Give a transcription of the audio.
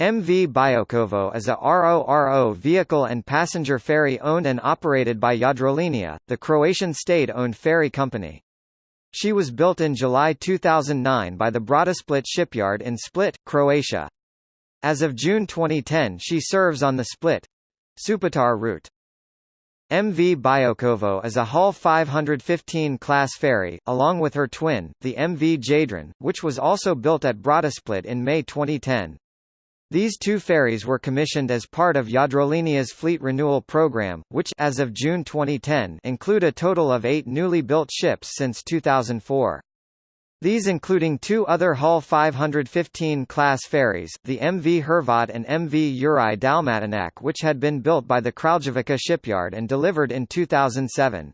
MV Biokovo is a RORO vehicle and passenger ferry owned and operated by Jadrolinija, the Croatian state-owned ferry company. She was built in July 2009 by the Brodosplit shipyard in Split, Croatia. As of June 2010 she serves on the Split—Supetar route. MV Biokovo is a Hull 515 class ferry, along with her twin, the MV Jadran, which was also built at Brodosplit in May 2010. These two ferries were commissioned as part of Jadrolinija's fleet renewal program, which as of June 2010 include a total of eight newly built ships since 2004. These including two other Hull 515 class ferries, the MV Hrvat and MV Juraj Dalmatinac which had been built by the Kraljevica shipyard and delivered in 2007.